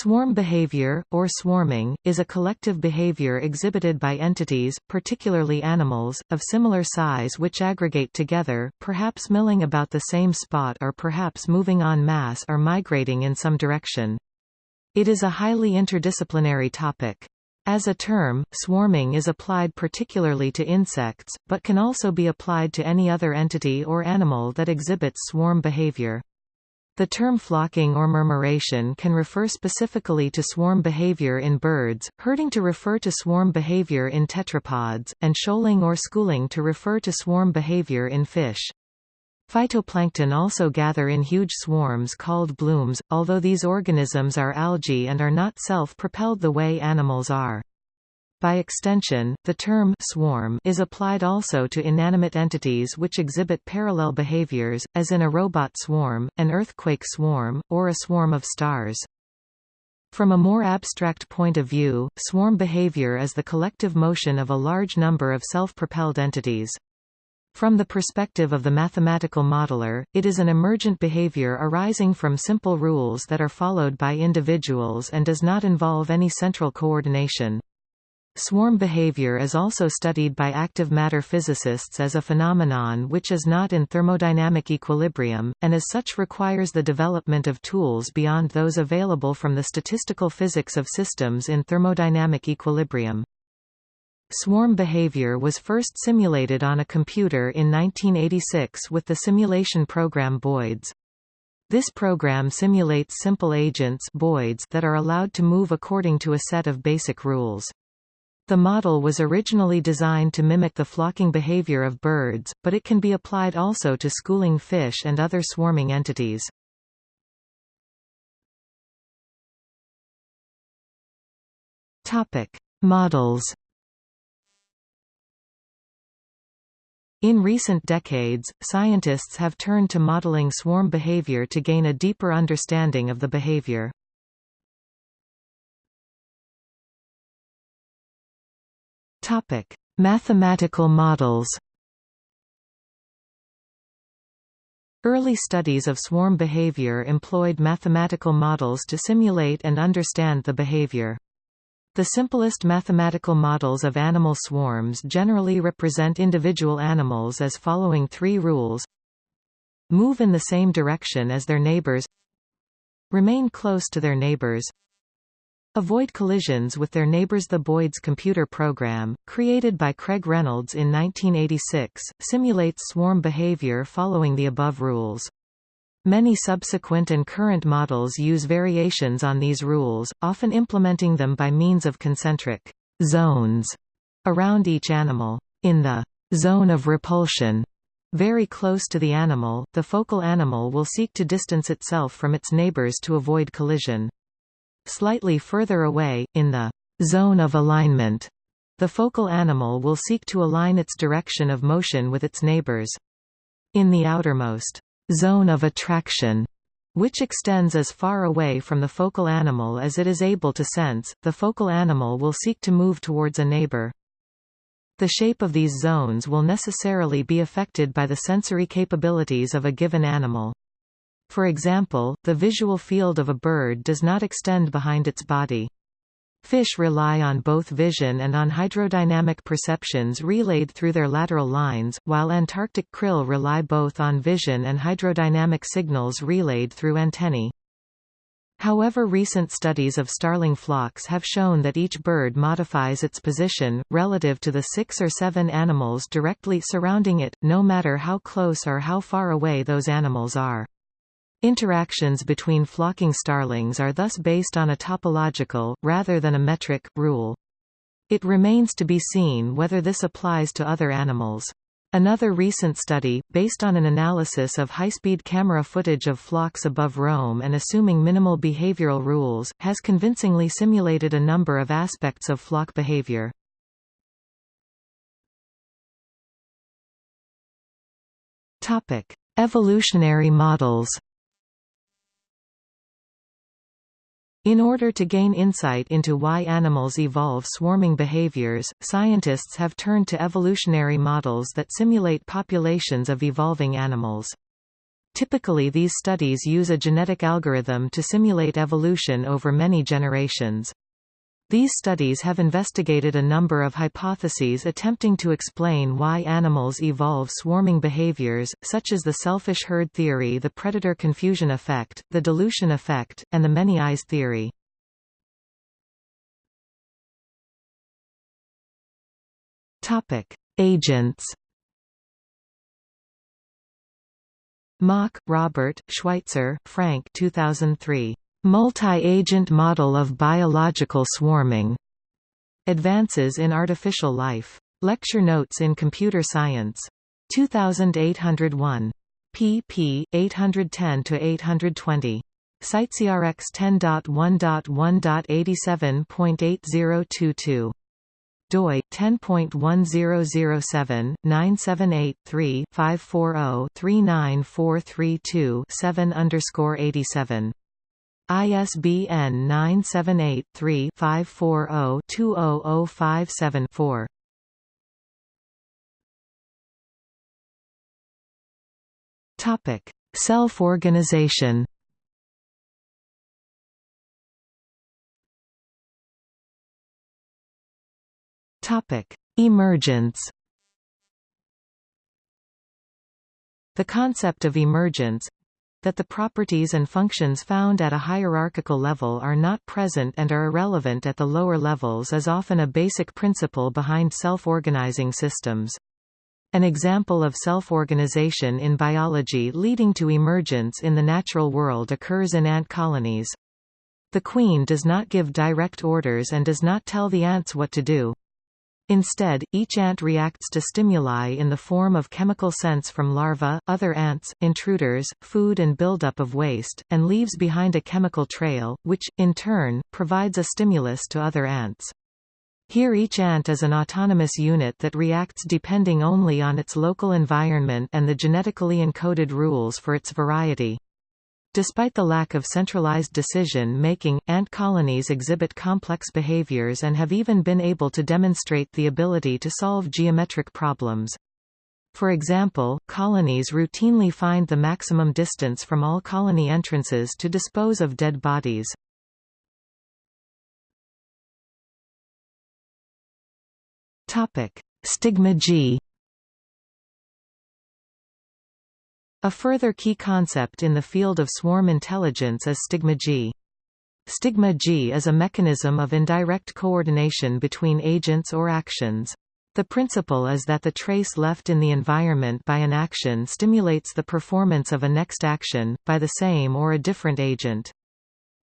Swarm behavior, or swarming, is a collective behavior exhibited by entities, particularly animals, of similar size which aggregate together, perhaps milling about the same spot or perhaps moving en masse or migrating in some direction. It is a highly interdisciplinary topic. As a term, swarming is applied particularly to insects, but can also be applied to any other entity or animal that exhibits swarm behavior. The term flocking or murmuration can refer specifically to swarm behavior in birds, herding to refer to swarm behavior in tetrapods, and shoaling or schooling to refer to swarm behavior in fish. Phytoplankton also gather in huge swarms called blooms, although these organisms are algae and are not self-propelled the way animals are. By extension, the term swarm is applied also to inanimate entities which exhibit parallel behaviors, as in a robot swarm, an earthquake swarm, or a swarm of stars. From a more abstract point of view, swarm behavior is the collective motion of a large number of self-propelled entities. From the perspective of the mathematical modeler, it is an emergent behavior arising from simple rules that are followed by individuals and does not involve any central coordination. Swarm behavior is also studied by active matter physicists as a phenomenon which is not in thermodynamic equilibrium, and as such requires the development of tools beyond those available from the statistical physics of systems in thermodynamic equilibrium. Swarm behavior was first simulated on a computer in 1986 with the simulation program Boids. This program simulates simple agents Boids that are allowed to move according to a set of basic rules. The model was originally designed to mimic the flocking behavior of birds, but it can be applied also to schooling fish and other swarming entities. Topic: Models. In recent decades, scientists have turned to modeling swarm behavior to gain a deeper understanding of the behavior. Topic: Mathematical models. Early studies of swarm behavior employed mathematical models to simulate and understand the behavior. The simplest mathematical models of animal swarms generally represent individual animals as following three rules Move in the same direction as their neighbors Remain close to their neighbors Avoid collisions with their neighbors The Boids computer program, created by Craig Reynolds in 1986, simulates swarm behavior following the above rules. Many subsequent and current models use variations on these rules, often implementing them by means of concentric zones around each animal. In the zone of repulsion, very close to the animal, the focal animal will seek to distance itself from its neighbors to avoid collision. Slightly further away, in the zone of alignment, the focal animal will seek to align its direction of motion with its neighbors. In the outermost zone of attraction, which extends as far away from the focal animal as it is able to sense, the focal animal will seek to move towards a neighbor. The shape of these zones will necessarily be affected by the sensory capabilities of a given animal. For example, the visual field of a bird does not extend behind its body. Fish rely on both vision and on hydrodynamic perceptions relayed through their lateral lines, while Antarctic krill rely both on vision and hydrodynamic signals relayed through antennae. However recent studies of starling flocks have shown that each bird modifies its position, relative to the six or seven animals directly surrounding it, no matter how close or how far away those animals are. Interactions between flocking starlings are thus based on a topological, rather than a metric, rule. It remains to be seen whether this applies to other animals. Another recent study, based on an analysis of high-speed camera footage of flocks above Rome and assuming minimal behavioral rules, has convincingly simulated a number of aspects of flock behavior. Evolutionary models In order to gain insight into why animals evolve swarming behaviors, scientists have turned to evolutionary models that simulate populations of evolving animals. Typically these studies use a genetic algorithm to simulate evolution over many generations. These studies have investigated a number of hypotheses attempting to explain why animals evolve swarming behaviors, such as the selfish herd theory the predator confusion effect, the dilution effect, and the many eyes theory. Agents Mach, Robert, Schweitzer, Frank 2003. Multi-agent model of biological swarming. Advances in Artificial Life. Lecture Notes in Computer Science. 2801. pp. 810–820. CiteSeerX 10.1.1.87.8022 doi 10.1007 978 3 540 39432 7 underscore 87 ISBN 978-3-540-20057-4. Topic: Self-organization. Topic: Emergence. The concept of emergence, that the properties and functions found at a hierarchical level are not present and are irrelevant at the lower levels is often a basic principle behind self-organizing systems. An example of self-organization in biology leading to emergence in the natural world occurs in ant colonies. The queen does not give direct orders and does not tell the ants what to do. Instead, each ant reacts to stimuli in the form of chemical scents from larvae, other ants, intruders, food and buildup of waste, and leaves behind a chemical trail, which, in turn, provides a stimulus to other ants. Here each ant is an autonomous unit that reacts depending only on its local environment and the genetically encoded rules for its variety. Despite the lack of centralized decision-making, ant colonies exhibit complex behaviors and have even been able to demonstrate the ability to solve geometric problems. For example, colonies routinely find the maximum distance from all colony entrances to dispose of dead bodies. Stigmergy A further key concept in the field of swarm intelligence is Stigmergy. Stigma G is a mechanism of indirect coordination between agents or actions. The principle is that the trace left in the environment by an action stimulates the performance of a next action, by the same or a different agent.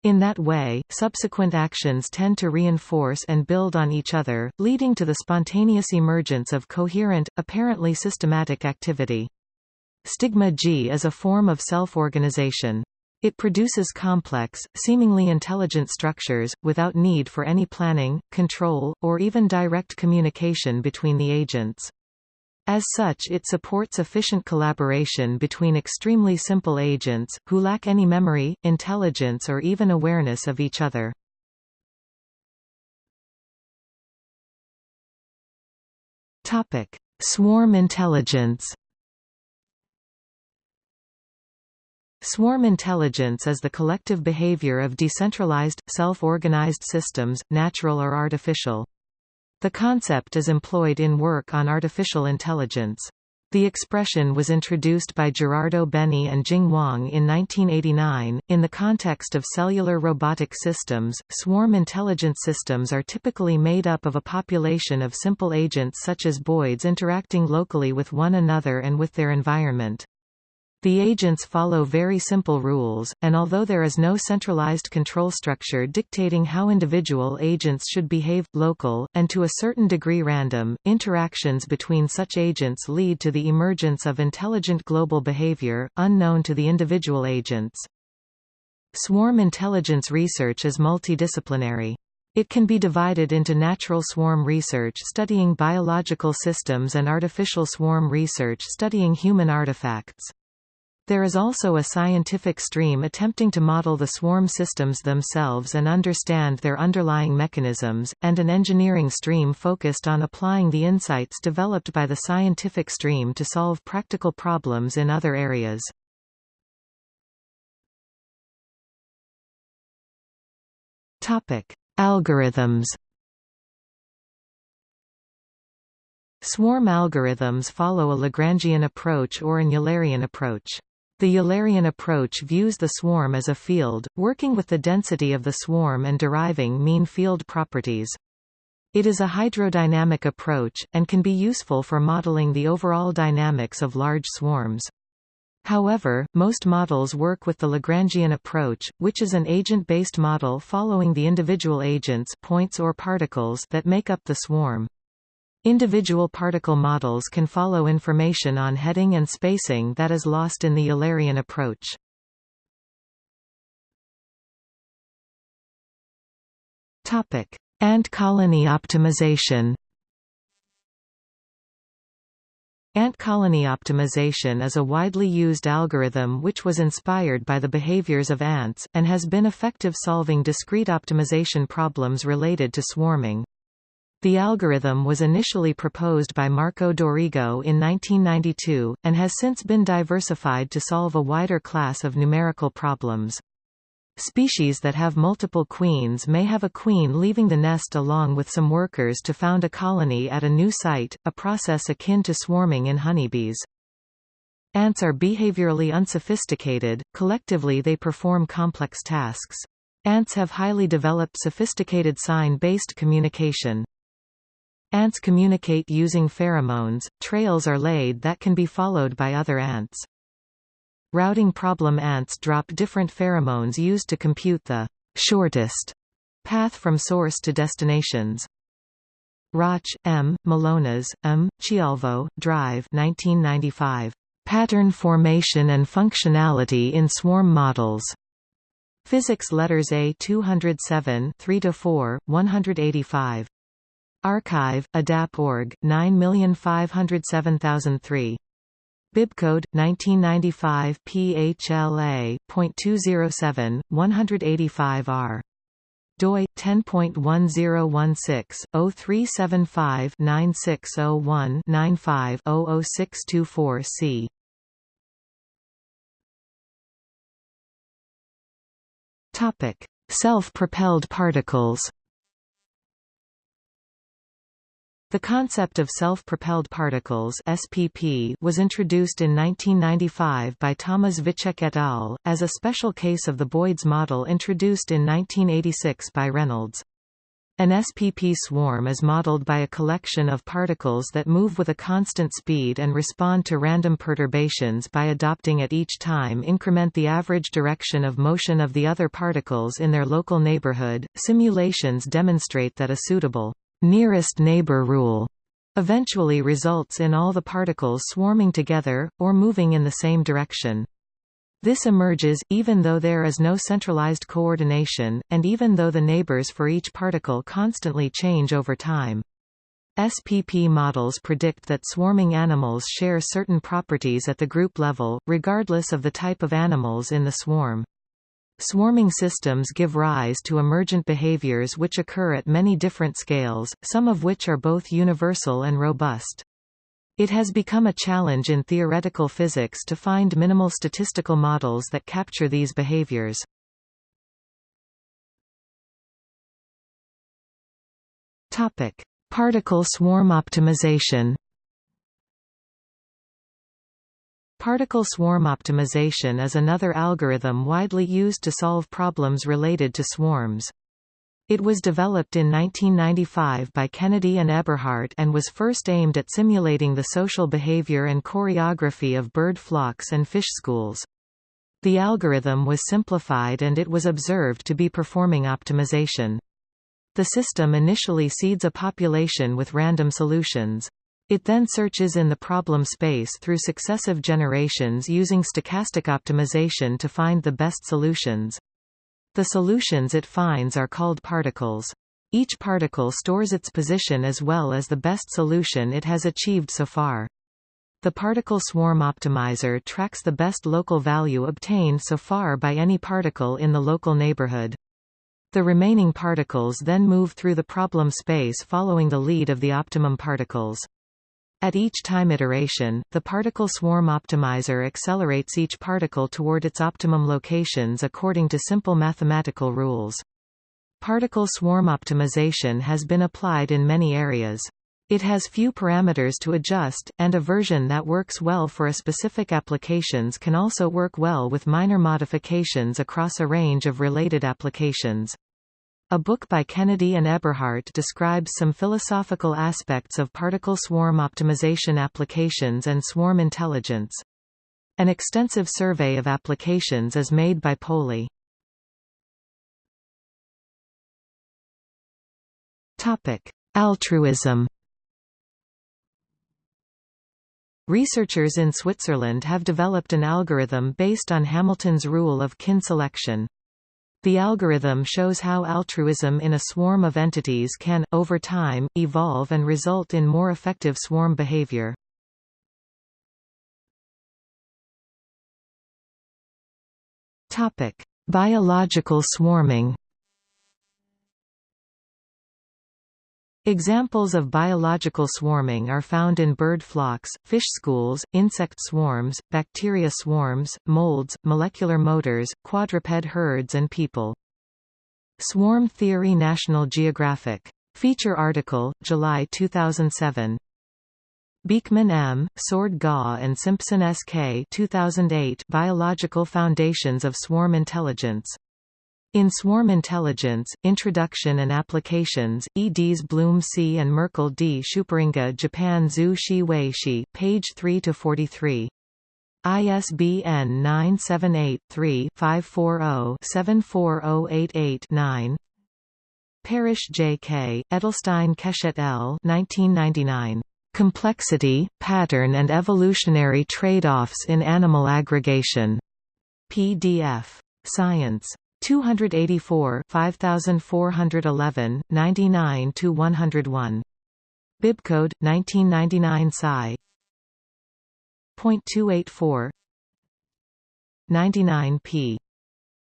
In that way, subsequent actions tend to reinforce and build on each other, leading to the spontaneous emergence of coherent, apparently systematic activity. Stigmergy is a form of self-organization. It produces complex, seemingly intelligent structures, without need for any planning, control, or even direct communication between the agents. As such it supports efficient collaboration between extremely simple agents, who lack any memory, intelligence or even awareness of each other. Swarm intelligence Swarm intelligence is the collective behavior of decentralized, self-organized systems, natural or artificial. The concept is employed in work on artificial intelligence. The expression was introduced by Gerardo Beni and Jing Wang in 1989. In the context of cellular robotic systems, swarm intelligence systems are typically made up of a population of simple agents such as boids interacting locally with one another and with their environment. The agents follow very simple rules, and although there is no centralized control structure dictating how individual agents should behave, local, and to a certain degree random, interactions between such agents lead to the emergence of intelligent global behavior, unknown to the individual agents. Swarm intelligence research is multidisciplinary. It can be divided into natural swarm research studying biological systems and artificial swarm research studying human artifacts. There is also a scientific stream attempting to model the swarm systems themselves and understand their underlying mechanisms, and an engineering stream focused on applying the insights developed by the scientific stream to solve practical problems in other areas. Topic: Algorithms. Swarm algorithms follow a Lagrangian approach or an Eulerian approach. The Eulerian approach views the swarm as a field, working with the density of the swarm and deriving mean field properties. It is a hydrodynamic approach, and can be useful for modeling the overall dynamics of large swarms. However, most models work with the Lagrangian approach, which is an agent-based model following the individual agents points or particles that make up the swarm. Individual particle models can follow information on heading and spacing that is lost in the Eulerian approach. Topic: Ant colony optimization Ant colony optimization is a widely used algorithm which was inspired by the behaviors of ants, and has been effective solving discrete optimization problems related to swarming. The algorithm was initially proposed by Marco Dorigo in 1992, and has since been diversified to solve a wider class of numerical problems. Species that have multiple queens may have a queen leaving the nest along with some workers to found a colony at a new site, a process akin to swarming in honeybees. Ants are behaviorally unsophisticated, collectively they perform complex tasks. Ants have highly developed sophisticated sign-based communication. Ants communicate using pheromones, trails are laid that can be followed by other ants. Routing problem ants drop different pheromones used to compute the shortest path from source to destinations. Rauch, M., Millonas, M., Chialvo, Drive 1995. Pattern Formation and Functionality in Swarm Models. Physics Letters A 207 3–4, 185. arXiv, ADAP.org, 9507003. Bibcode 1995 PHLA.207 185R doi 10.1016/0375-9601-95-00624-C Topic: Self-propelled particles. The concept of self-propelled particles SPP was introduced in 1995 by Thomas Vicsek et al., as a special case of the Boids model introduced in 1986 by Reynolds. An SPP swarm is modeled by a collection of particles that move with a constant speed and respond to random perturbations by adopting at each time increment the average direction of motion of the other particles in their local neighborhood. Simulations demonstrate that a suitable nearest neighbor rule eventually results in all the particles swarming together, or moving in the same direction. This emerges, even though there is no centralized coordination, and even though the neighbors for each particle constantly change over time. SPP models predict that swarming animals share certain properties at the group level, regardless of the type of animals in the swarm. Swarming systems give rise to emergent behaviors which occur at many different scales, some of which are both universal and robust. It has become a challenge in theoretical physics to find minimal statistical models that capture these behaviors. Topic: Particle swarm optimization. Particle swarm optimization is another algorithm widely used to solve problems related to swarms. It was developed in 1995 by Kennedy and Eberhart and was first aimed at simulating the social behavior and choreography of bird flocks and fish schools. The algorithm was simplified and it was observed to be performing optimization. The system initially seeds a population with random solutions. It then searches in the problem space through successive generations using stochastic optimization to find the best solutions. The solutions it finds are called particles. Each particle stores its position as well as the best solution it has achieved so far. The particle swarm optimizer tracks the best local value obtained so far by any particle in the local neighborhood. The remaining particles then move through the problem space following the lead of the optimum particles. At each time iteration, the particle swarm optimizer accelerates each particle toward its optimum locations according to simple mathematical rules. Particle swarm optimization has been applied in many areas. It has few parameters to adjust, and a version that works well for a specific applications can also work well with minor modifications across a range of related applications. A book by Kennedy and Eberhart describes some philosophical aspects of particle swarm optimization applications and swarm intelligence. An extensive survey of applications is made by Poli. Altruism Researchers in Switzerland have developed an algorithm based on Hamilton's rule of kin selection. The algorithm shows how altruism in a swarm of entities can, over time, evolve and result in more effective swarm behavior. Biological swarming Examples of biological swarming are found in bird flocks, fish schools, insect swarms, bacteria swarms, molds, molecular motors, quadruped herds and people. Swarm Theory National Geographic. Feature article, July 2007. Beekman M., Sword Gaw and Simpson S. K. 2008 Biological Foundations of Swarm Intelligence. In Swarm Intelligence, Introduction and Applications, eds Blum C. and Merkle D. Schupperinga Japan Zhu Shi Wei Shi, page 3–43. ISBN 978-3-540-74088-9 Parrish J. K., Edelstein Keshet L. 1999. Complexity, Pattern and Evolutionary Trade-offs in Animal Aggregation. PDF. Science. 284 5411, 99–101. Bibcode, 1999 Sci. 0.284 99 p.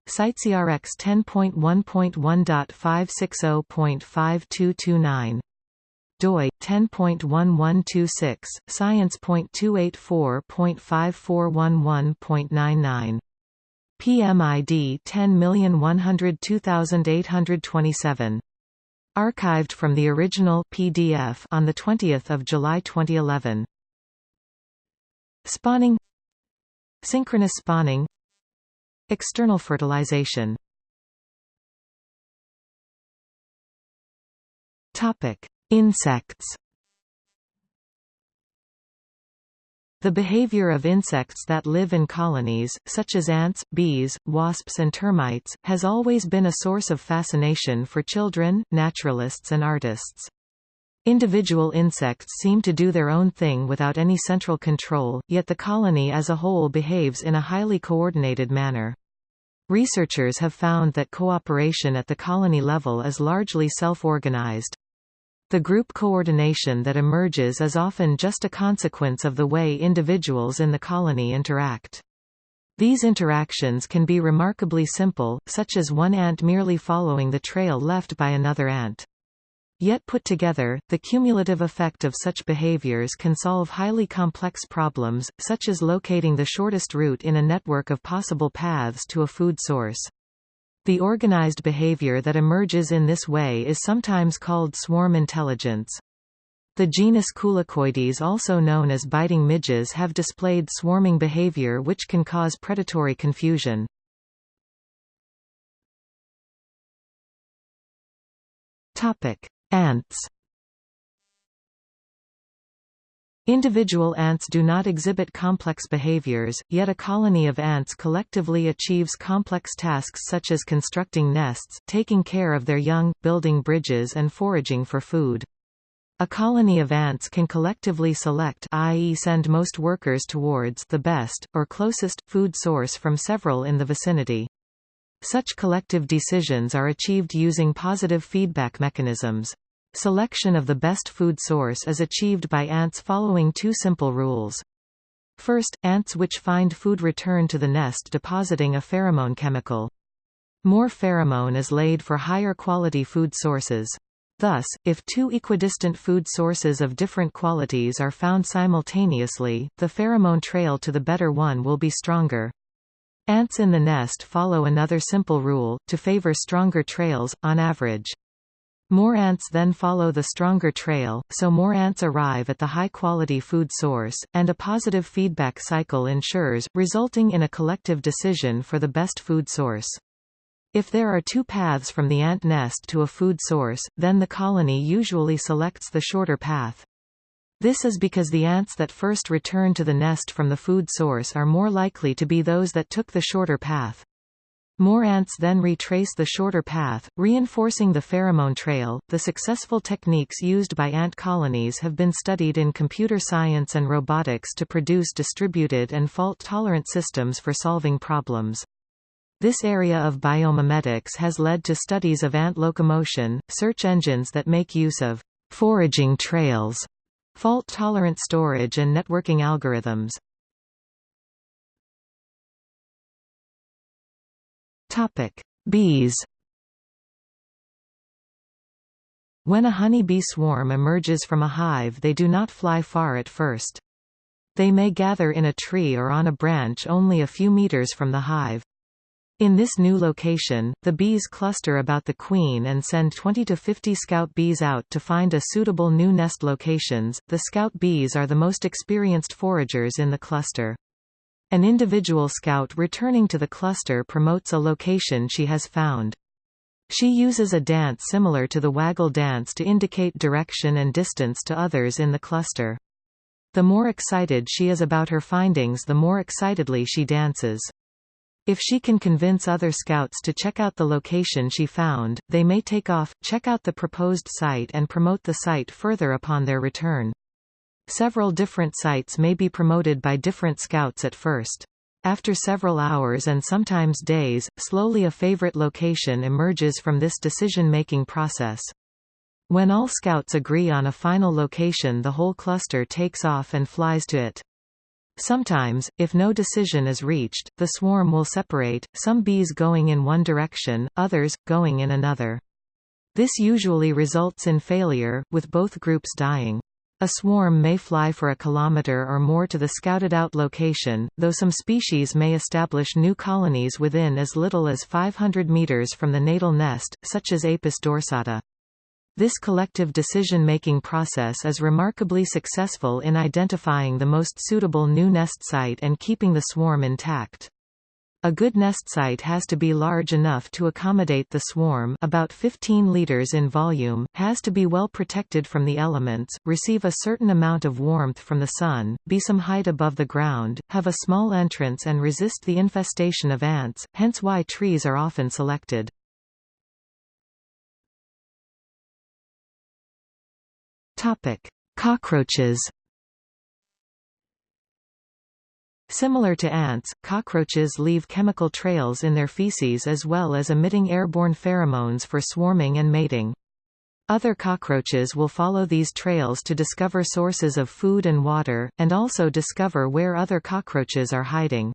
CiteSeerX 10.1.1.560.5229 doi 10.1126 science.284.5411.99 PMID 10102827. Archived from the original PDF on 20 July 2011. Spawning Synchronous spawning External fertilization Insects The behavior of insects that live in colonies, such as ants, bees, wasps and termites, has always been a source of fascination for children, naturalists and artists. Individual insects seem to do their own thing without any central control, yet the colony as a whole behaves in a highly coordinated manner. Researchers have found that cooperation at the colony level is largely self-organized. The group coordination that emerges is often just a consequence of the way individuals in the colony interact. These interactions can be remarkably simple, such as one ant merely following the trail left by another ant. Yet put together, the cumulative effect of such behaviors can solve highly complex problems, such as locating the shortest route in a network of possible paths to a food source. The organized behavior that emerges in this way is sometimes called swarm intelligence. The genus Culicoides also known as biting midges have displayed swarming behavior which can cause predatory confusion. Ants Individual ants do not exhibit complex behaviors, yet a colony of ants collectively achieves complex tasks such as constructing nests, taking care of their young, building bridges and foraging for food. A colony of ants can collectively select i.e. send most workers towards the best, or closest, food source from several in the vicinity. Such collective decisions are achieved using positive feedback mechanisms. Selection of the best food source is achieved by ants following two simple rules. First, ants which find food return to the nest depositing a pheromone chemical. More pheromone is laid for higher quality food sources. Thus, if two equidistant food sources of different qualities are found simultaneously, the pheromone trail to the better one will be stronger. Ants in the nest follow another simple rule, to favor stronger trails, on average. More ants then follow the stronger trail, so more ants arrive at the high-quality food source, and a positive feedback cycle ensures, resulting in a collective decision for the best food source. If there are two paths from the ant nest to a food source, then the colony usually selects the shorter path. This is because the ants that first return to the nest from the food source are more likely to be those that took the shorter path. More ants then retrace the shorter path, reinforcing the pheromone trail. The successful techniques used by ant colonies have been studied in computer science and robotics to produce distributed and fault-tolerant systems for solving problems. This area of biomimetics has led to studies of ant locomotion, search engines that make use of foraging trails, fault-tolerant storage and networking algorithms. Topic: Bees. When a honeybee swarm emerges from a hive they do not fly far at first. They may gather in a tree or on a branch only a few meters from the hive. In this new location, the bees cluster about the queen and send 20 to 50 scout bees out to find a suitable new nest locations. The scout bees are the most experienced foragers in the cluster. An individual scout returning to the cluster promotes a location she has found. She uses a dance similar to the waggle dance to indicate direction and distance to others in the cluster. The more excited she is about her findings the more excitedly she dances. If she can convince other scouts to check out the location she found, they may take off, check out the proposed site and promote the site further upon their return. Several different sites may be promoted by different scouts at first. After several hours and sometimes days, slowly a favorite location emerges from this decision-making process. When all scouts agree on a final location the whole cluster takes off and flies to it. Sometimes, if no decision is reached, the swarm will separate, some bees going in one direction, others, going in another. This usually results in failure, with both groups dying. A swarm may fly for a kilometer or more to the scouted-out location, though some species may establish new colonies within as little as 500 meters from the natal nest, such as Apis dorsata. This collective decision-making process is remarkably successful in identifying the most suitable new nest site and keeping the swarm intact. A good nest site has to be large enough to accommodate the swarm about 15 liters in volume, has to be well protected from the elements, receive a certain amount of warmth from the sun, be some height above the ground, have a small entrance and resist the infestation of ants, hence why trees are often selected. Cockroaches Similar to ants, cockroaches leave chemical trails in their feces as well as emitting airborne pheromones for swarming and mating. Other cockroaches will follow these trails to discover sources of food and water, and also discover where other cockroaches are hiding.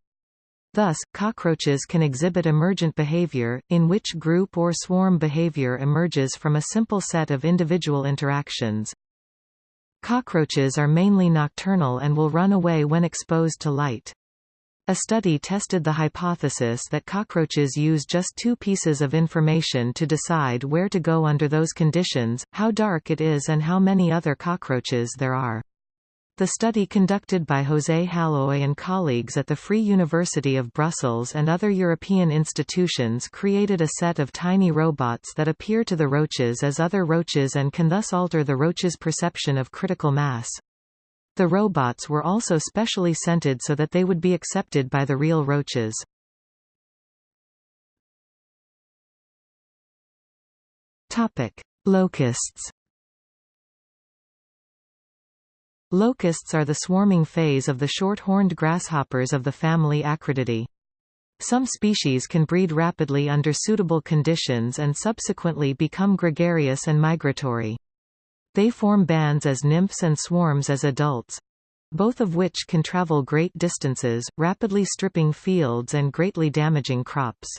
Thus, cockroaches can exhibit emergent behavior, in which group or swarm behavior emerges from a simple set of individual interactions. Cockroaches are mainly nocturnal and will run away when exposed to light. A study tested the hypothesis that cockroaches use just two pieces of information to decide where to go under those conditions, how dark it is and how many other cockroaches there are. The study conducted by José Halloy and colleagues at the Free University of Brussels and other European institutions created a set of tiny robots that appear to the roaches as other roaches and can thus alter the roaches' perception of critical mass. The robots were also specially scented so that they would be accepted by the real roaches. Locusts Locusts are the swarming phase of the short-horned grasshoppers of the family Acrididae. Some species can breed rapidly under suitable conditions and subsequently become gregarious and migratory. They form bands as nymphs and swarms as adults, both of which can travel great distances, rapidly stripping fields and greatly damaging crops.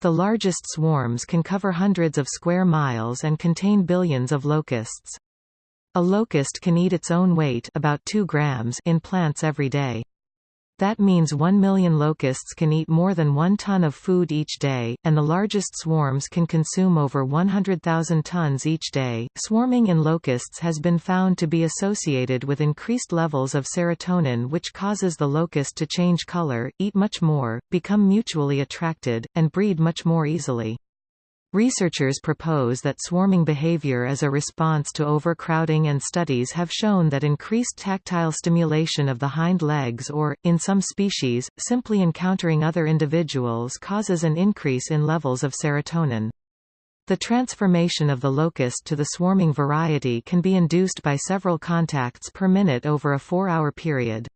The largest swarms can cover hundreds of square miles and contain billions of locusts. A locust can eat its own weight about 2 grams in plants every day. That means 1 million locusts can eat more than 1 ton of food each day, and the largest swarms can consume over 100,000 tons each day. Swarming in locusts has been found to be associated with increased levels of serotonin, which causes the locust to change color, eat much more, become mutually attracted, and breed much more easily. Researchers propose that swarming behavior is a response to overcrowding and studies have shown that increased tactile stimulation of the hind legs or, in some species, simply encountering other individuals causes an increase in levels of serotonin. The transformation of the locust to the swarming variety can be induced by several contacts per minute over a four-hour period.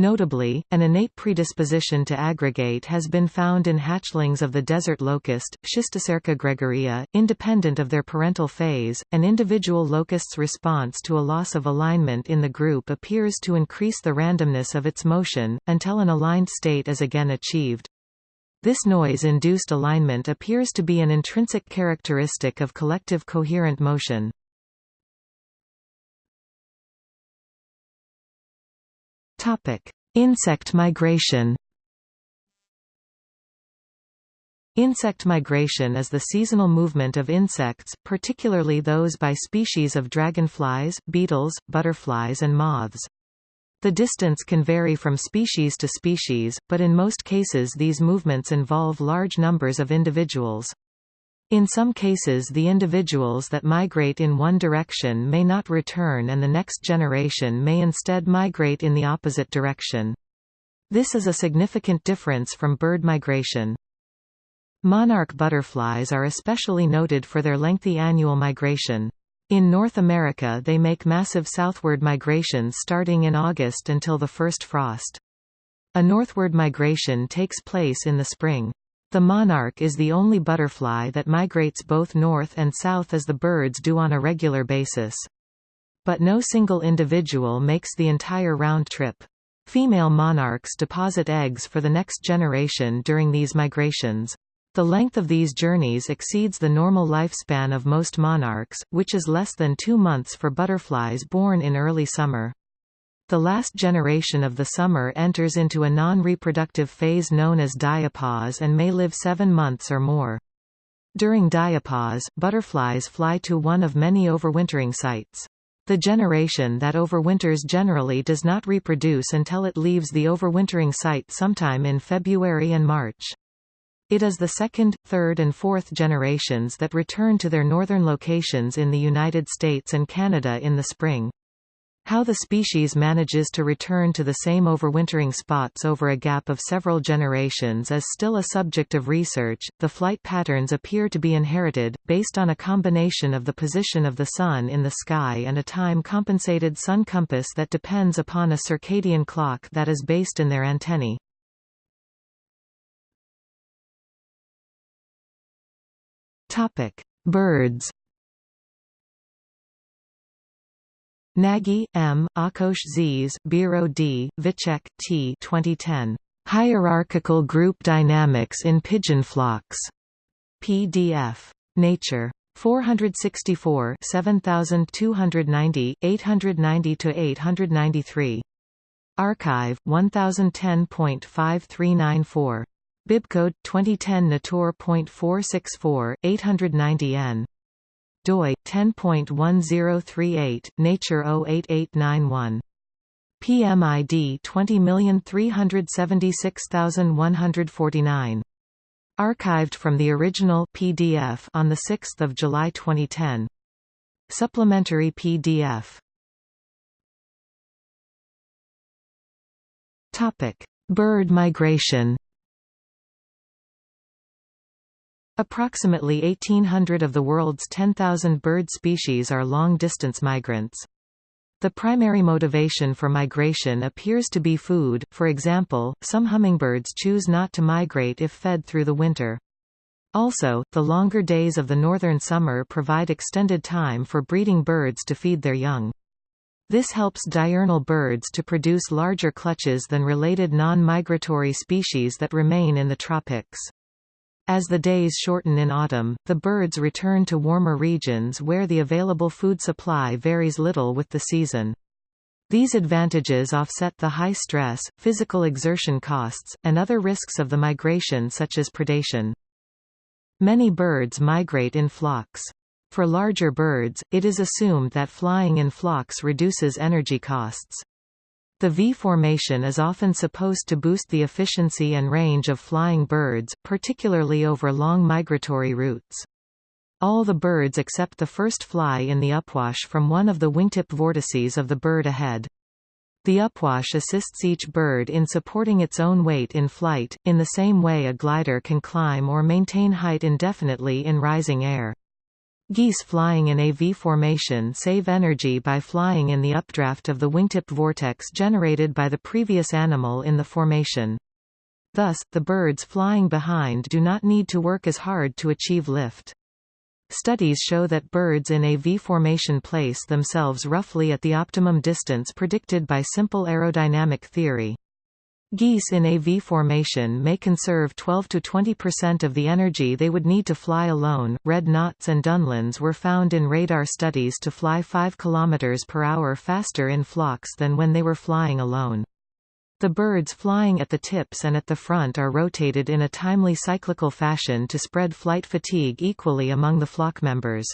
Notably, an innate predisposition to aggregate has been found in hatchlings of the desert locust, Schistocerca gregaria, independent of their parental phase. An individual locust's response to a loss of alignment in the group appears to increase the randomness of its motion, until an aligned state is again achieved. This noise-induced alignment appears to be an intrinsic characteristic of collective coherent motion. Topic: Insect migration. Insect migration is the seasonal movement of insects, particularly those by species of dragonflies, beetles, butterflies and moths. The distance can vary from species to species, but in most cases these movements involve large numbers of individuals. In some cases the individuals that migrate in one direction may not return and the next generation may instead migrate in the opposite direction. This is a significant difference from bird migration. Monarch butterflies are especially noted for their lengthy annual migration. In North America they make massive southward migrations starting in August until the first frost. A northward migration takes place in the spring. The monarch is the only butterfly that migrates both north and south as the birds do on a regular basis. But no single individual makes the entire round trip. Female monarchs deposit eggs for the next generation during these migrations. The length of these journeys exceeds the normal lifespan of most monarchs, which is less than two months for butterflies born in early summer. The last generation of the summer enters into a non-reproductive phase known as diapause and may live seven months or more. During diapause, butterflies fly to one of many overwintering sites. The generation that overwinters generally does not reproduce until it leaves the overwintering site sometime in February and March. It is the second, third and fourth generations that return to their northern locations in the United States and Canada in the spring. How the species manages to return to the same overwintering spots over a gap of several generations is still a subject of research. The flight patterns appear to be inherited, based on a combination of the position of the Sun in the sky and a time compensated sun compass that depends upon a circadian clock that is based in their antennae. Birds Nagy, M., Ákos Zs., Bíró D., Vicsek T. 2010. Hierarchical Group Dynamics in Pigeon Flocks. PDF. Nature. 464 7290, 890–893. arXiv, 1010.5394. Bibcode, 2010 Natur.464, 890n doi 10.1038 Nature 08891 PMID 20376149 Archived from the original PDF on the 6th of July 2010 Supplementary PDF Topic Bird migration Approximately 1,800 of the world's 10,000 bird species are long-distance migrants. The primary motivation for migration appears to be food, for example, some hummingbirds choose not to migrate if fed through the winter. Also, the longer days of the northern summer provide extended time for breeding birds to feed their young. This helps diurnal birds to produce larger clutches than related non-migratory species that remain in the tropics. As the days shorten in autumn, the birds return to warmer regions where the available food supply varies little with the season. These advantages offset the high stress, physical exertion costs, and other risks of the migration such as predation. Many birds migrate in flocks. For larger birds, it is assumed that flying in flocks reduces energy costs. The V formation is often supposed to boost the efficiency and range of flying birds, particularly over long migratory routes. All the birds except the first fly in the upwash from one of the wingtip vortices of the bird ahead. The upwash assists each bird in supporting its own weight in flight, in the same way a glider can climb or maintain height indefinitely in rising air. Geese flying in a V formation save energy by flying in the updraft of the wingtip vortex generated by the previous animal in the formation. Thus, the birds flying behind do not need to work as hard to achieve lift. Studies show that birds in a V-formation place themselves roughly at the optimum distance predicted by simple aerodynamic theory. Geese in a V formation may conserve 12 to 20% of the energy they would need to fly alone. Red knots and dunlins were found in radar studies to fly 5 km per hour faster in flocks than when they were flying alone. The birds flying at the tips and at the front are rotated in a timely cyclical fashion to spread flight fatigue equally among the flock members.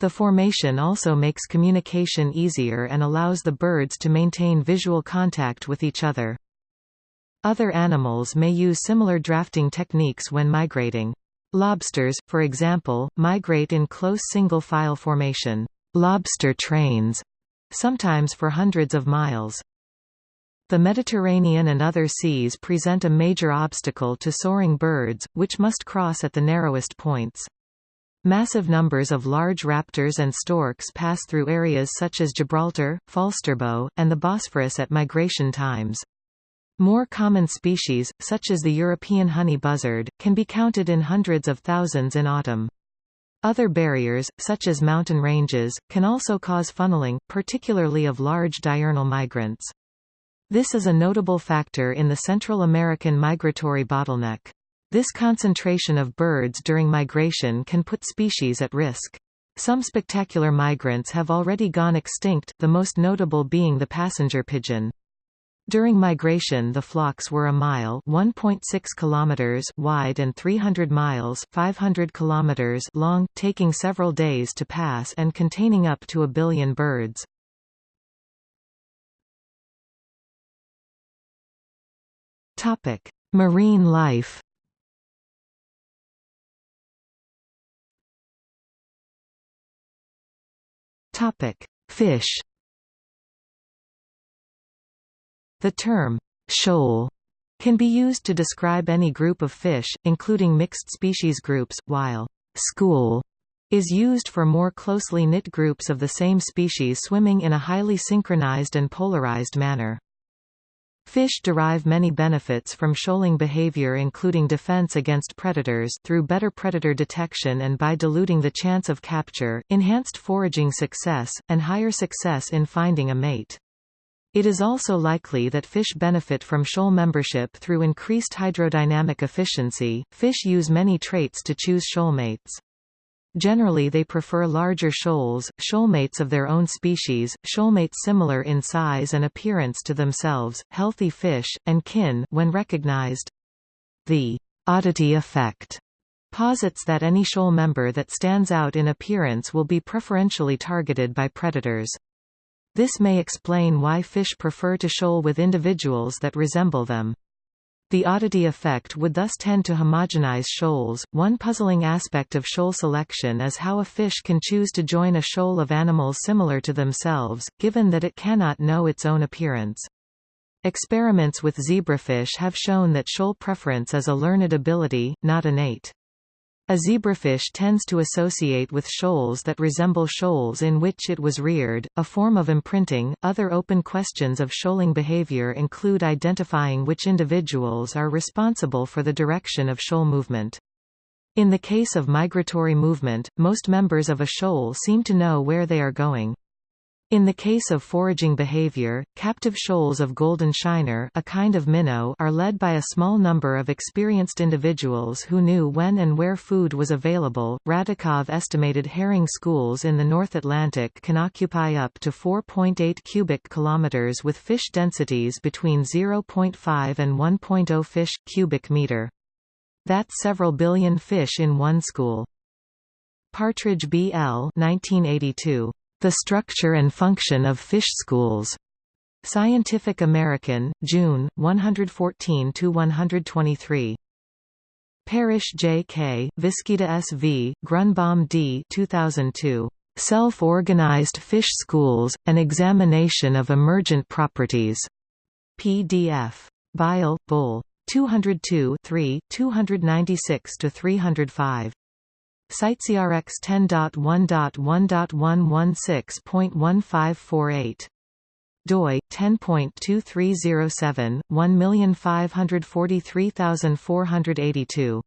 The formation also makes communication easier and allows the birds to maintain visual contact with each other. Other animals may use similar drafting techniques when migrating. Lobsters, for example, migrate in close single-file formation lobster trains, sometimes for hundreds of miles. The Mediterranean and other seas present a major obstacle to soaring birds, which must cross at the narrowest points. Massive numbers of large raptors and storks pass through areas such as Gibraltar, Falsterbo, and the Bosphorus at migration times. More common species, such as the European honey buzzard, can be counted in hundreds of thousands in autumn. Other barriers, such as mountain ranges, can also cause funneling, particularly of large diurnal migrants. This is a notable factor in the Central American migratory bottleneck. This concentration of birds during migration can put species at risk. Some spectacular migrants have already gone extinct, the most notable being the passenger pigeon. During migration the flocks were a mile (1.6 kilometers) wide and 300 miles (500 kilometers) long, taking several days to pass and containing up to a billion birds. Topic: Marine life. Topic: Fish. The term shoal can be used to describe any group of fish, including mixed species groups, while school is used for more closely knit groups of the same species swimming in a highly synchronized and polarized manner. Fish derive many benefits from shoaling behavior including defense against predators through better predator detection and by diluting the chance of capture, enhanced foraging success, and higher success in finding a mate. It is also likely that fish benefit from shoal membership through increased hydrodynamic efficiency. Fish use many traits to choose shoal mates. Generally they prefer larger shoals, shoalmates of their own species, shoalmates similar in size and appearance to themselves, healthy fish, and kin when recognized. The oddity effect posits that any shoal member that stands out in appearance will be preferentially targeted by predators. This may explain why fish prefer to shoal with individuals that resemble them. The oddity effect would thus tend to homogenize shoals. One puzzling aspect of shoal selection is how a fish can choose to join a shoal of animals similar to themselves, given that it cannot know its own appearance. Experiments with zebrafish have shown that shoal preference is a learned ability, not innate. A zebrafish tends to associate with shoals that resemble shoals in which it was reared, a form of imprinting. Other open questions of shoaling behavior include identifying which individuals are responsible for the direction of shoal movement. In the case of migratory movement, most members of a shoal seem to know where they are going. In the case of foraging behavior, captive shoals of golden shiner a kind of minnow are led by a small number of experienced individuals who knew when and where food was available. Radakov estimated herring schools in the North Atlantic can occupy up to 4.8 cubic kilometers with fish densities between 0.5 and 1.0 fish cubic meter. That's several billion fish in one school. Partridge B. L. 1982. The Structure and Function of Fish Schools. Scientific American, June, 114–123. Parrish J. K., Viscido S. V., Grunbaum D. 2002. Self-Organized Fish Schools, An Examination of Emergent Properties. PDF. Bile, Bull. 202 3, 296–305. CiteSeerX 10.1.1.116.1548 doi 10.2307 1543482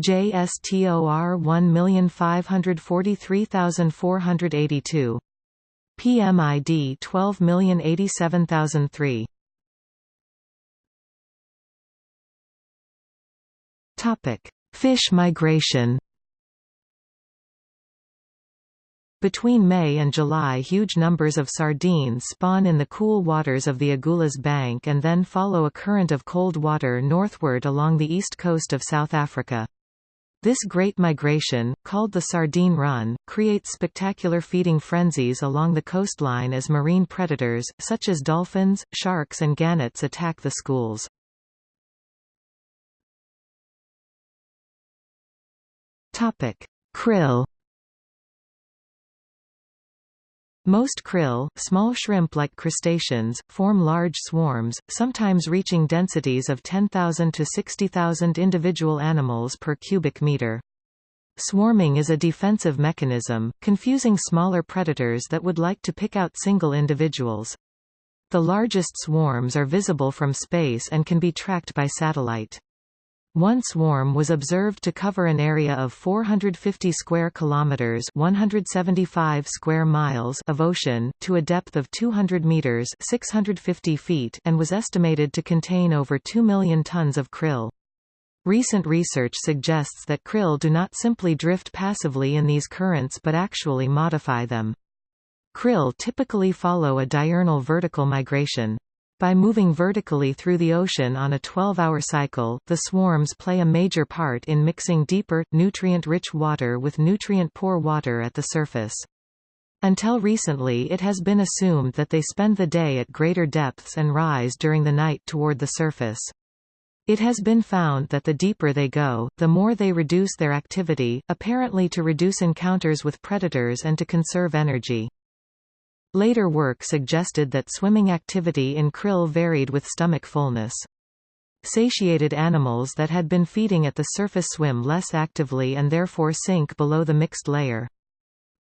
JSTOR 1543482 PMID 12087003 Topic Fish migration Between May and July huge numbers of sardines spawn in the cool waters of the Agulhas Bank and then follow a current of cold water northward along the east coast of South Africa. This great migration, called the Sardine Run, creates spectacular feeding frenzies along the coastline as marine predators, such as dolphins, sharks and gannets attack the schools. Krill Most krill, small shrimp-like crustaceans, form large swarms, sometimes reaching densities of 10,000 to 60,000 individual animals per cubic meter. Swarming is a defensive mechanism, confusing smaller predators that would like to pick out single individuals. The largest swarms are visible from space and can be tracked by satellite. One swarm was observed to cover an area of 450 square kilometers, 175 square miles of ocean to a depth of 200 meters, 650 feet, and was estimated to contain over 2 million tons of krill. Recent research suggests that krill do not simply drift passively in these currents but actually modify them. Krill typically follow a diurnal vertical migration. By moving vertically through the ocean on a 12-hour cycle, the swarms play a major part in mixing deeper, nutrient-rich water with nutrient-poor water at the surface. Until recently it has been assumed that they spend the day at greater depths and rise during the night toward the surface. It has been found that the deeper they go, the more they reduce their activity, apparently to reduce encounters with predators and to conserve energy. Later work suggested that swimming activity in krill varied with stomach fullness. Satiated animals that had been feeding at the surface swim less actively and therefore sink below the mixed layer.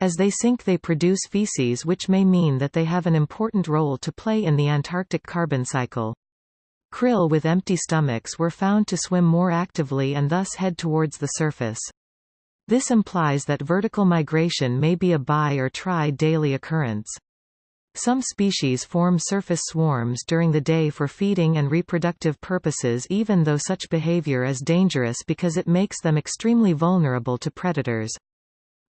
As they sink they produce feces which may mean that they have an important role to play in the Antarctic carbon cycle. Krill with empty stomachs were found to swim more actively and thus head towards the surface. This implies that vertical migration may be a bi- or tri-daily occurrence. Some species form surface swarms during the day for feeding and reproductive purposes even though such behavior is dangerous because it makes them extremely vulnerable to predators.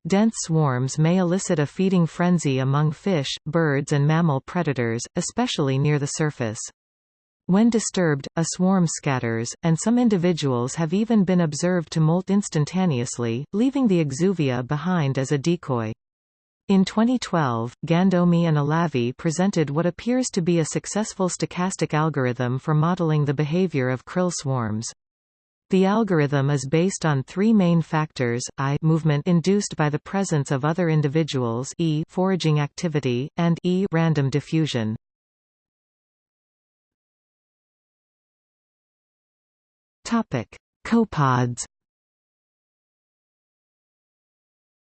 Dense swarms may elicit a feeding frenzy among fish, birds and mammal predators, especially near the surface. When disturbed, a swarm scatters, and some individuals have even been observed to molt instantaneously, leaving the exuvia behind as a decoy. In 2012, Gandomi and Alavi presented what appears to be a successful stochastic algorithm for modeling the behavior of krill swarms. The algorithm is based on three main factors, I movement induced by the presence of other individuals e foraging activity, and e random diffusion. Copepods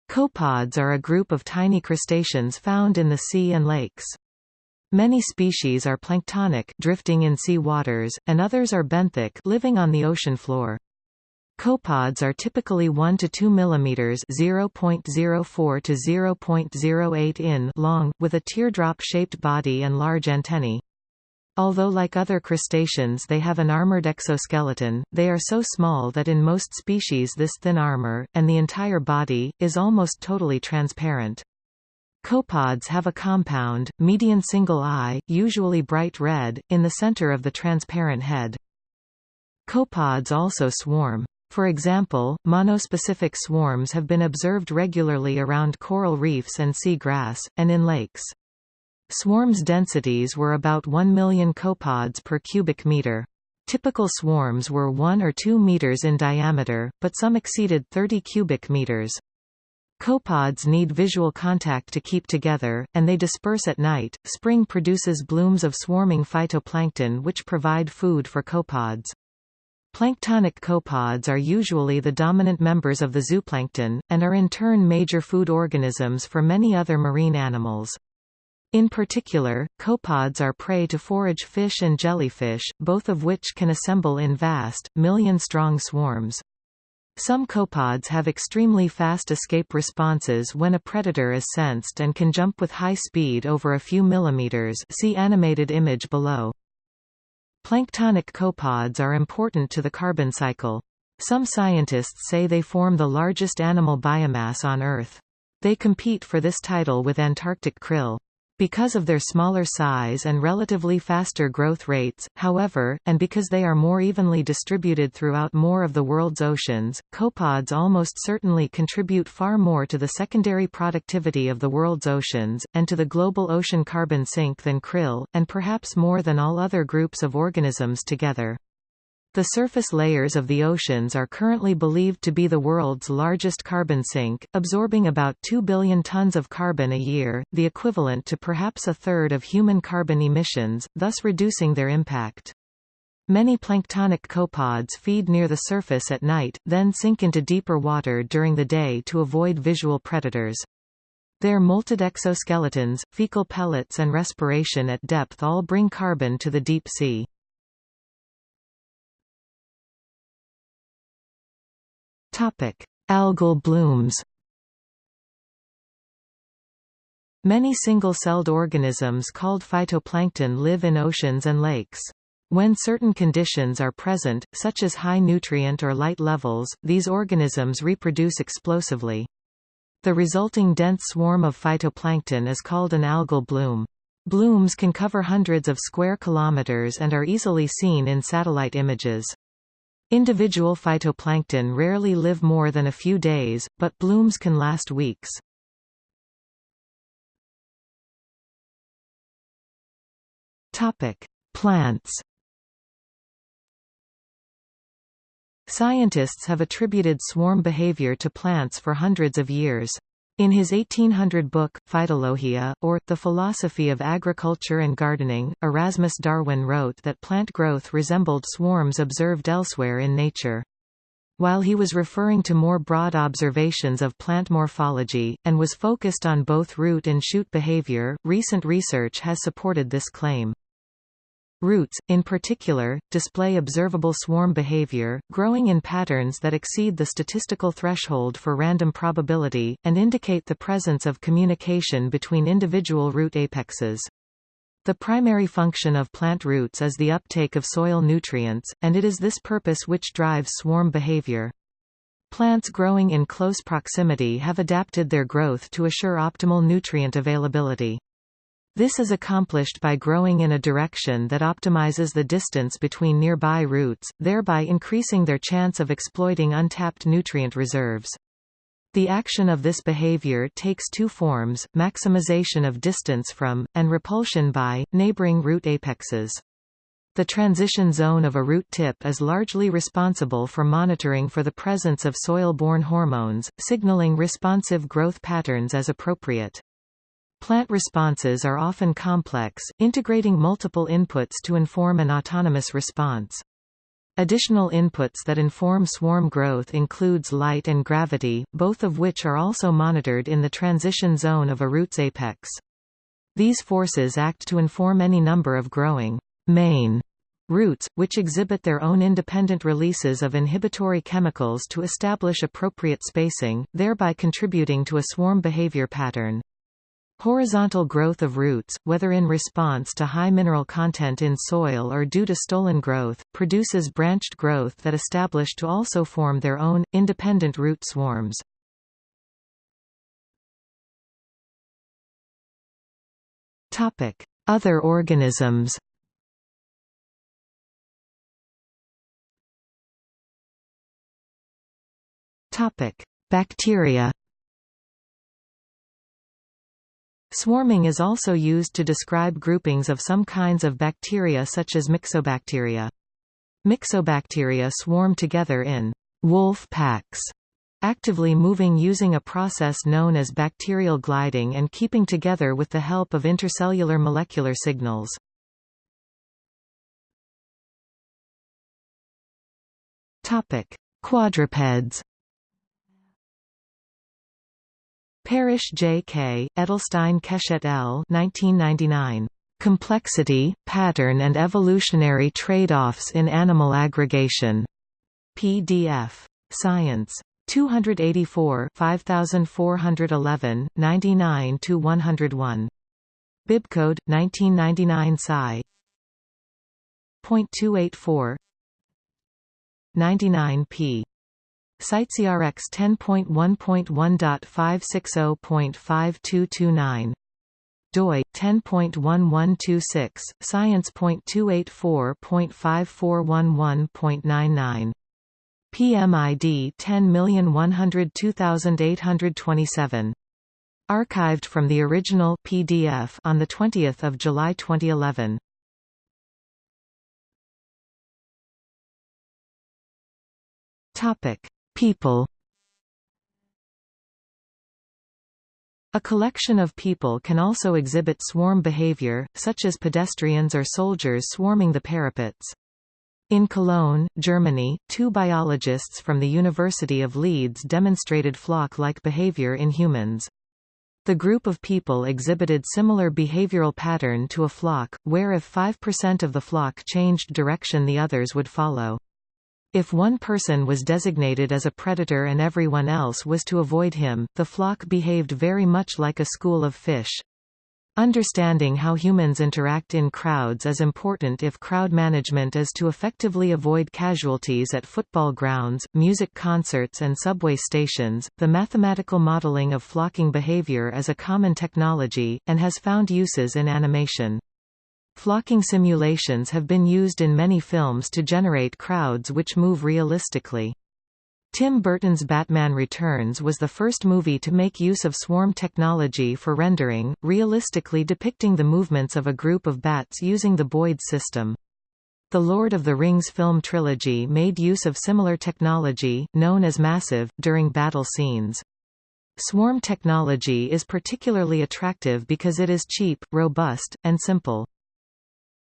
Copepods are a group of tiny crustaceans found in the sea and lakes. Many species are planktonic drifting in sea waters, and others are benthic living on the ocean floor. Copepods are typically 1 to 2 mm (0.04 to 0.08 in) long, with a teardrop-shaped body and large antennae. Although like other crustaceans they have an armored exoskeleton, they are so small that in most species this thin armor, and the entire body, is almost totally transparent. Copepods have a compound, median single eye, usually bright red, in the center of the transparent head. Copepods also swarm. For example, monospecific swarms have been observed regularly around coral reefs and sea grass, and in lakes. Swarms' densities were about 1 million copepods per cubic meter. Typical swarms were 1 or 2 meters in diameter, but some exceeded 30 cubic meters. Copepods need visual contact to keep together, and they disperse at night. Spring produces blooms of swarming phytoplankton which provide food for copepods. Planktonic copepods are usually the dominant members of the zooplankton, and are in turn major food organisms for many other marine animals. In particular, copepods are prey to forage fish and jellyfish, both of which can assemble in vast, million-strong swarms. Some copepods have extremely fast escape responses when a predator is sensed and can jump with high speed over a few millimeters see animated image below. Planktonic copepods are important to the carbon cycle. Some scientists say they form the largest animal biomass on Earth. They compete for this title with Antarctic krill. Because of their smaller size and relatively faster growth rates, however, and because they are more evenly distributed throughout more of the world's oceans, copepods almost certainly contribute far more to the secondary productivity of the world's oceans, and to the global ocean carbon sink than krill, and perhaps more than all other groups of organisms together. The surface layers of the oceans are currently believed to be the world's largest carbon sink, absorbing about 2 billion tons of carbon a year, the equivalent to perhaps a third of human carbon emissions, thus reducing their impact. Many planktonic copepods feed near the surface at night, then sink into deeper water during the day to avoid visual predators. Their molted exoskeletons, fecal pellets and respiration at depth all bring carbon to the deep sea. Algal blooms. Many single-celled organisms called phytoplankton live in oceans and lakes. When certain conditions are present, such as high nutrient or light levels, these organisms reproduce explosively. The resulting dense swarm of phytoplankton is called an algal bloom. Blooms can cover hundreds of square kilometers and are easily seen in satellite images. Individual phytoplankton rarely live more than a few days, but blooms can last weeks. Topic: Plants. Scientists have attributed swarm behavior to plants for hundreds of years. In his 1800 book, Phytologia, or, The Philosophy of Agriculture and Gardening, Erasmus Darwin wrote that plant growth resembled swarms observed elsewhere in nature. While he was referring to more broad observations of plant morphology, and was focused on both root and shoot behavior, recent research has supported this claim. Roots, in particular, display observable swarm behavior, growing in patterns that exceed the statistical threshold for random probability, and indicate the presence of communication between individual root apexes. The primary function of plant roots is the uptake of soil nutrients, and it is this purpose which drives swarm behavior. Plants growing in close proximity have adapted their growth to assure optimal nutrient availability. This is accomplished by growing in a direction that optimizes the distance between nearby roots, thereby increasing their chance of exploiting untapped nutrient reserves. The action of this behavior takes two forms, maximization of distance from, and repulsion by, neighboring root apexes. The transition zone of a root tip is largely responsible for monitoring for the presence of soil-borne hormones, signaling responsive growth patterns as appropriate. Plant responses are often complex, integrating multiple inputs to inform an autonomous response. Additional inputs that inform swarm growth includes light and gravity, both of which are also monitored in the transition zone of a root's apex. These forces act to inform any number of growing main Roots, which exhibit their own independent releases of inhibitory chemicals to establish appropriate spacing, thereby contributing to a swarm behavior pattern. Horizontal growth of roots, whether in response to high mineral content in soil or due to stolon growth, produces branched growth that establish to also form their own, independent root swarms. Other organisms Bacteria. Swarming is also used to describe groupings of some kinds of bacteria such as myxobacteria. Myxobacteria swarm together in wolf packs, actively moving using a process known as bacterial gliding and keeping together with the help of intercellular molecular signals. Quadrupeds Parrish J. K., Edelstein Keshet L. 1999. Complexity, Pattern and Evolutionary Trade-offs in Animal Aggregation. PDF. Science. 284 5411, 99–101. Bibcode, 1999 Sci. .284 99 p. CiteSeerX 10.1.1.560.5229 doi 10.1126 science.284.5411.99 PMID 10102827 archived from the original PDF on the 20th of July 2011 topic People A collection of people can also exhibit swarm behavior, such as pedestrians or soldiers swarming the parapets. In Cologne, Germany, two biologists from the University of Leeds demonstrated flock-like behavior in humans. The group of people exhibited similar behavioral pattern to a flock, where if 5% of the flock changed direction the others would follow. If one person was designated as a predator and everyone else was to avoid him, the flock behaved very much like a school of fish. Understanding how humans interact in crowds is important if crowd management is to effectively avoid casualties at football grounds, music concerts, and subway stations. The mathematical modeling of flocking behavior is a common technology, and has found uses in animation. Flocking simulations have been used in many films to generate crowds which move realistically. Tim Burton's Batman Returns was the first movie to make use of swarm technology for rendering, realistically depicting the movements of a group of bats using the Boids system. The Lord of the Rings film trilogy made use of similar technology, known as massive, during battle scenes. Swarm technology is particularly attractive because it is cheap, robust, and simple.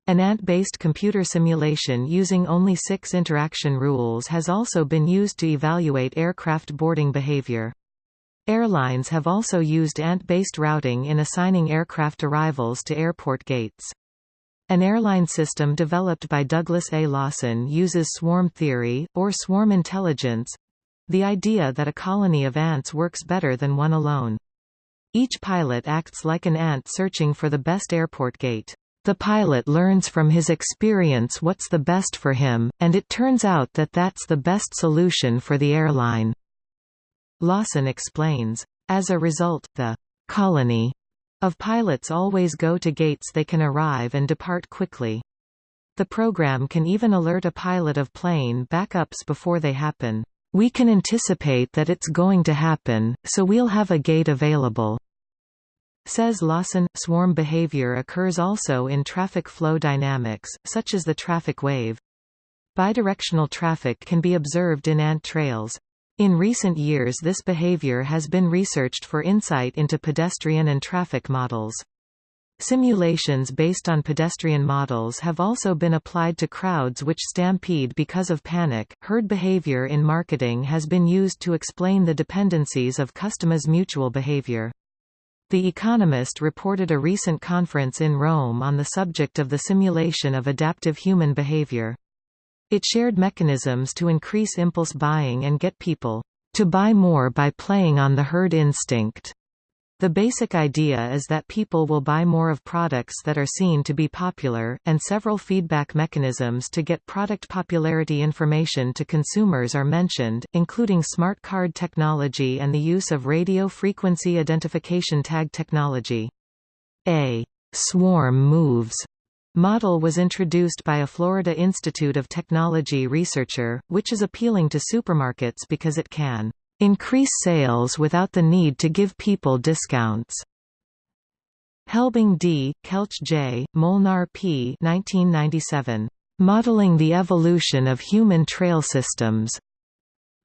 An ant-based computer simulation using only six interaction rules has also been used to evaluate aircraft boarding behavior. Airlines have also used ant-based routing in assigning aircraft arrivals to airport gates. An airline system developed by Douglas A. Lawson uses swarm theory, or swarm intelligence—the idea that a colony of ants works better than one alone. Each pilot acts like an ant searching for the best airport gate. The pilot learns from his experience what's the best for him, and it turns out that that's the best solution for the airline. Lawson explains. As a result, the colony of pilots always go to gates they can arrive and depart quickly. The program can even alert a pilot of plane backups before they happen. We can anticipate that it's going to happen, so we'll have a gate available. Says Lawson, swarm behavior occurs also in traffic flow dynamics, such as the traffic wave. Bidirectional traffic can be observed in ant trails. In recent years this behavior has been researched for insight into pedestrian and traffic models. Simulations based on pedestrian models have also been applied to crowds which stampede because of panic. Herd behavior in marketing has been used to explain the dependencies of customers' mutual behavior. The Economist reported a recent conference in Rome on the subject of the simulation of adaptive human behavior. It shared mechanisms to increase impulse buying and get people to buy more by playing on the herd instinct. The basic idea is that people will buy more of products that are seen to be popular, and several feedback mechanisms to get product popularity information to consumers are mentioned, including smart card technology and the use of radio frequency identification tag technology. A swarm moves model was introduced by a Florida Institute of Technology researcher, which is appealing to supermarkets because it can increase sales without the need to give people discounts. Helbing D., Keltsch J., Molnar P. 1997. Modeling the Evolution of Human Trail Systems.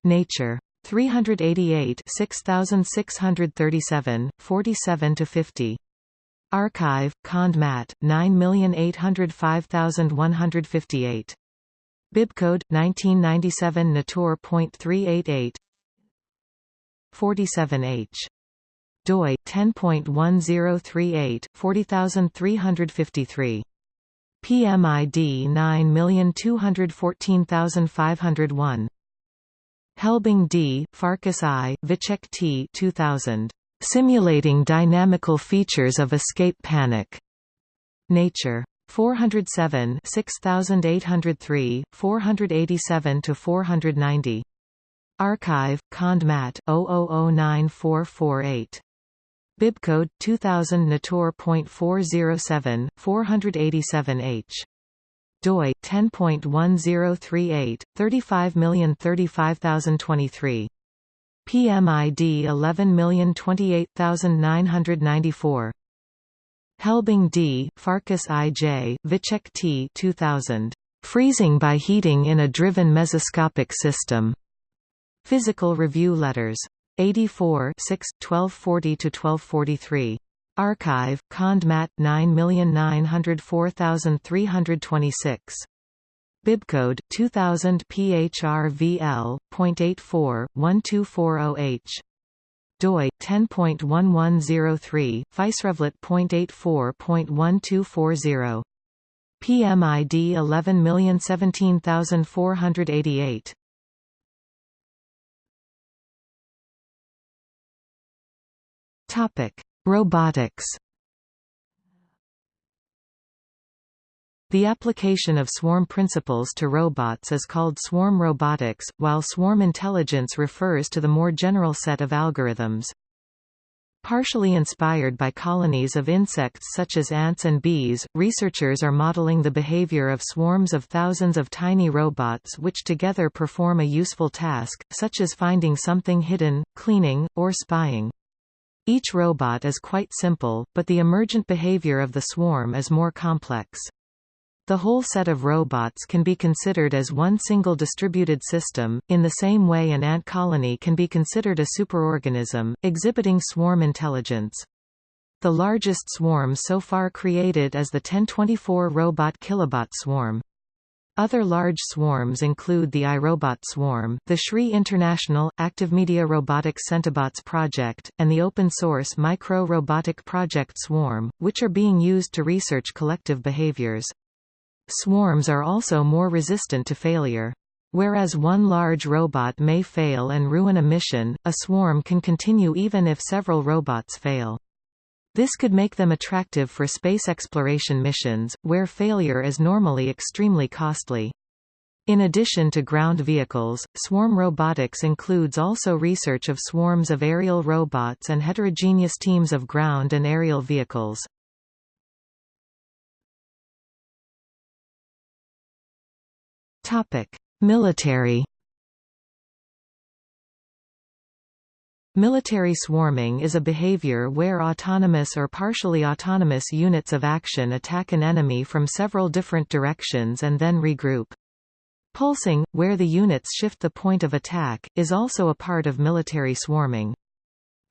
Nature. 388 6637, 47 to 50. arXiv, Cond Mat, 9805158. Bibcode, 1997 Natur.388 47H. doi 10.1038 40353. PMID 9214501. Helbing D., Farkas I., Vicsek T. 2000. Simulating Dynamical Features of Escape Panic. Nature. 407 6803, 487–490. arXiv, Cond Mat 00094448. Bibcode 2000 Natur.407, 487H. doi 10.1038, 35035023. PMID 11028994. Helbing D., Farkas I. J., Vicsek T. 2000. Freezing by heating in a driven mesoscopic system. Physical Review Letters. 84 6, 1240–1243. arXiv, Cond Mat 9904326. Bibcode 2000 PHRVL.84 1240H. doi 10.1103 PhysRevLett.84.1240. PMID 11017488. Topic: Robotics. The application of swarm principles to robots is called swarm robotics, while swarm intelligence refers to the more general set of algorithms. Partially inspired by colonies of insects such as ants and bees, researchers are modeling the behavior of swarms of thousands of tiny robots which together perform a useful task, such as finding something hidden, cleaning, or spying. Each robot is quite simple, but the emergent behavior of the swarm is more complex. The whole set of robots can be considered as one single distributed system, in the same way an ant colony can be considered a superorganism, exhibiting swarm intelligence. The largest swarm so far created is the 1024 robot kilobot swarm. Other large swarms include the iRobot swarm, the SRI International, ActiveMedia Robotics Centibots project, and the open-source Micro Robotic Project Swarm, which are being used to research collective behaviors. Swarms are also more resistant to failure. Whereas one large robot may fail and ruin a mission, a swarm can continue even if several robots fail. This could make them attractive for space exploration missions, where failure is normally extremely costly. In addition to ground vehicles, swarm robotics includes also research of swarms of aerial robots and heterogeneous teams of ground and aerial vehicles. Military Military swarming is a behavior where autonomous or partially autonomous units of action attack an enemy from several different directions and then regroup. Pulsing, where the units shift the point of attack, is also a part of military swarming.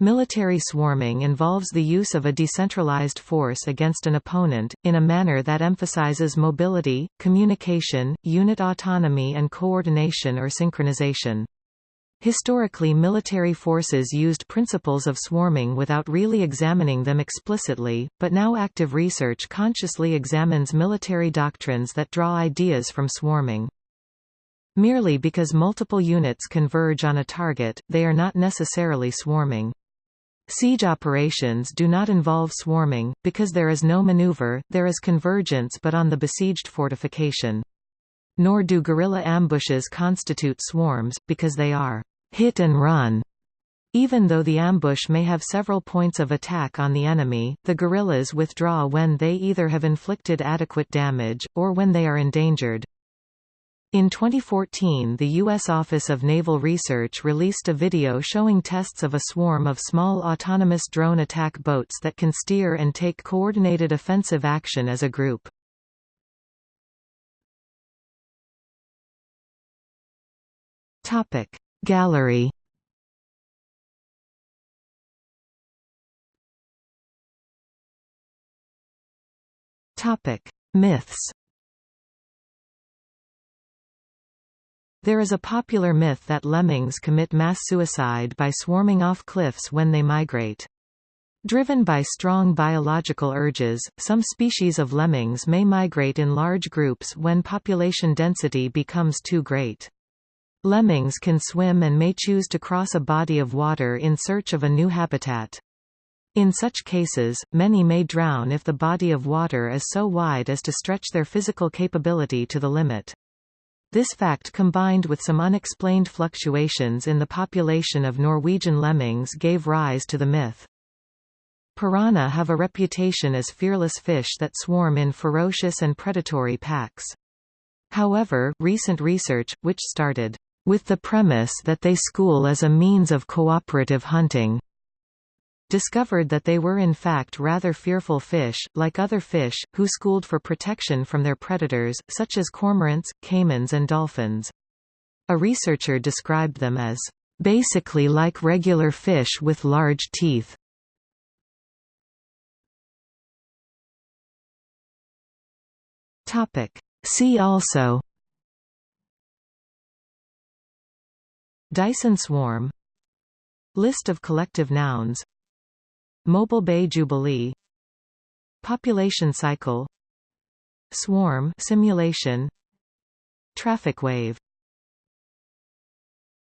Military swarming involves the use of a decentralized force against an opponent, in a manner that emphasizes mobility, communication, unit autonomy and coordination or synchronization. Historically military forces used principles of swarming without really examining them explicitly, but now active research consciously examines military doctrines that draw ideas from swarming. Merely because multiple units converge on a target, they are not necessarily swarming. Siege operations do not involve swarming, because there is no maneuver, there is convergence but on the besieged fortification. Nor do guerrilla ambushes constitute swarms, because they are hit and run. Even though the ambush may have several points of attack on the enemy, the guerrillas withdraw when they either have inflicted adequate damage, or when they are endangered. In 2014 the U.S. Office of Naval Research released a video showing tests of a swarm of small autonomous drone attack boats that can steer and take coordinated offensive action as a group. Topic. Gallery Topic: Myths. There is a popular myth that lemmings commit mass suicide by swarming off cliffs when they migrate. Driven by strong biological urges, some species of lemmings may migrate in large groups when population density becomes too great. Lemmings can swim and may choose to cross a body of water in search of a new habitat. In such cases, many may drown if the body of water is so wide as to stretch their physical capability to the limit. This fact combined with some unexplained fluctuations in the population of Norwegian lemmings gave rise to the myth. Piranha have a reputation as fearless fish that swarm in ferocious and predatory packs. However, recent research, which started with the premise that they school as a means of cooperative hunting discovered that they were in fact rather fearful fish, like other fish, who schooled for protection from their predators, such as cormorants, caimans and dolphins. A researcher described them as, "...basically like regular fish with large teeth." See also Dyson swarm. List of collective nouns. Mobile Bay Jubilee. Population cycle. Swarm simulation. Traffic wave